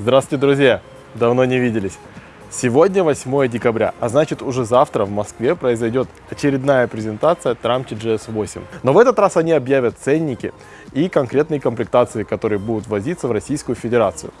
Здравствуйте, друзья! Давно не виделись. Сегодня 8 декабря, а значит уже завтра в Москве произойдет очередная презентация Tramti GS8. Но в этот раз они объявят ценники и конкретные комплектации, которые будут возиться в Российскую Федерацию.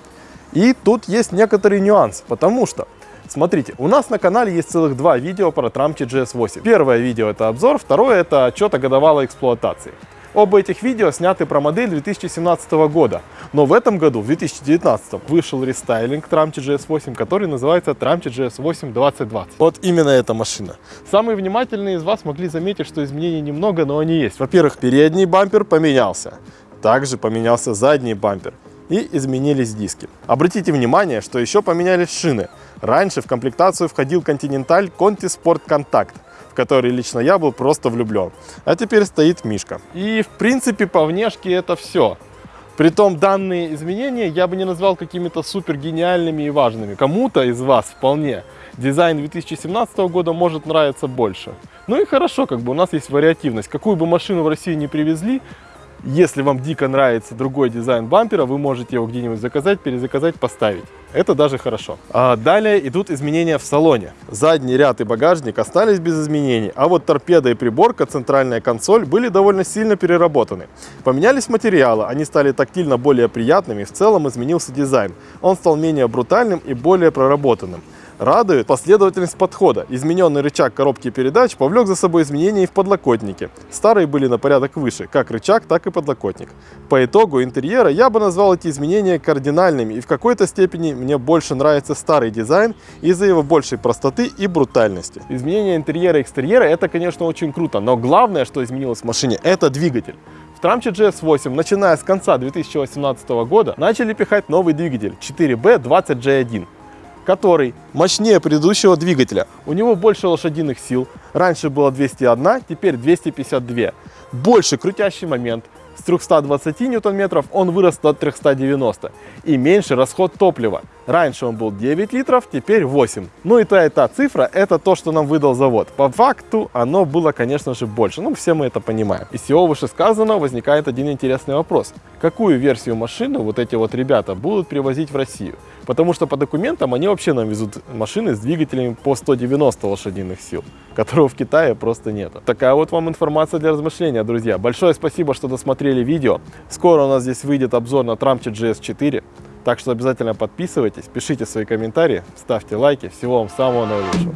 И тут есть некоторый нюанс, потому что Смотрите, у нас на канале есть целых два видео про Tramti GS8. Первое видео это обзор, второе это отчет о годовалой эксплуатации. Оба этих видео сняты про модель 2017 года, но в этом году, в 2019, вышел рестайлинг Tramti GS8, который называется Tramti GS8 2020. Вот именно эта машина. Самые внимательные из вас могли заметить, что изменений немного, но они есть. Во-первых, передний бампер поменялся, также поменялся задний бампер и изменились диски. Обратите внимание, что еще поменялись шины. Раньше в комплектацию входил Continental Conti Sport Contact, в который лично я был просто влюблен. А теперь стоит Мишка. И в принципе по внешке это все. Притом данные изменения я бы не назвал какими-то супер гениальными и важными. Кому-то из вас вполне дизайн 2017 года может нравиться больше. Ну и хорошо, как бы у нас есть вариативность. Какую бы машину в Россию не привезли, если вам дико нравится другой дизайн бампера, вы можете его где-нибудь заказать, перезаказать, поставить. Это даже хорошо. А далее идут изменения в салоне. Задний ряд и багажник остались без изменений, а вот торпеда и приборка, центральная консоль были довольно сильно переработаны. Поменялись материалы, они стали тактильно более приятными, в целом изменился дизайн. Он стал менее брутальным и более проработанным. Радует последовательность подхода. Измененный рычаг коробки передач повлек за собой изменения и в подлокотнике. Старые были на порядок выше, как рычаг, так и подлокотник. По итогу интерьера я бы назвал эти изменения кардинальными, и в какой-то степени мне больше нравится старый дизайн из-за его большей простоты и брутальности. Изменение интерьера и экстерьера это, конечно, очень круто, но главное, что изменилось в машине, это двигатель. В Tramche GS8, начиная с конца 2018 года, начали пихать новый двигатель 4B20J1 который мощнее предыдущего двигателя. У него больше лошадиных сил. Раньше было 201, теперь 252. Больше крутящий момент. С 320 ньютон-метров он вырос до 390. И меньше расход топлива. Раньше он был 9 литров, теперь 8. Ну и та и та цифра, это то, что нам выдал завод. По факту оно было, конечно же, больше. Ну, все мы это понимаем. Из всего вышесказанного возникает один интересный вопрос. Какую версию машины вот эти вот ребята будут привозить в Россию? Потому что по документам они вообще нам везут машины с двигателями по 190 лошадиных сил, которого в Китае просто нет. Такая вот вам информация для размышления, друзья. Большое спасибо, что досмотрели видео. Скоро у нас здесь выйдет обзор на Tramchi GS4. Так что обязательно подписывайтесь, пишите свои комментарии, ставьте лайки. Всего вам самого наилучшего.